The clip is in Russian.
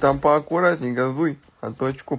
там поаккуратней газуй а то очко